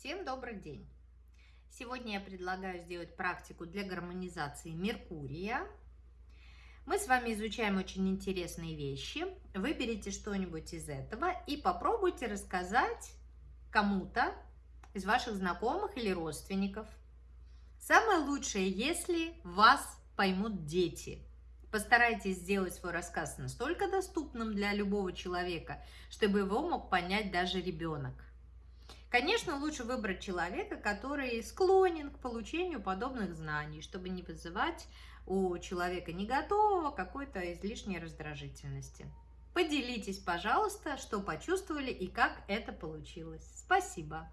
Всем добрый день! Сегодня я предлагаю сделать практику для гармонизации Меркурия. Мы с вами изучаем очень интересные вещи. Выберите что-нибудь из этого и попробуйте рассказать кому-то из ваших знакомых или родственников. Самое лучшее, если вас поймут дети. Постарайтесь сделать свой рассказ настолько доступным для любого человека, чтобы его мог понять даже ребенок. Конечно, лучше выбрать человека, который склонен к получению подобных знаний, чтобы не вызывать у человека не готового какой-то излишней раздражительности. Поделитесь, пожалуйста, что почувствовали и как это получилось. Спасибо!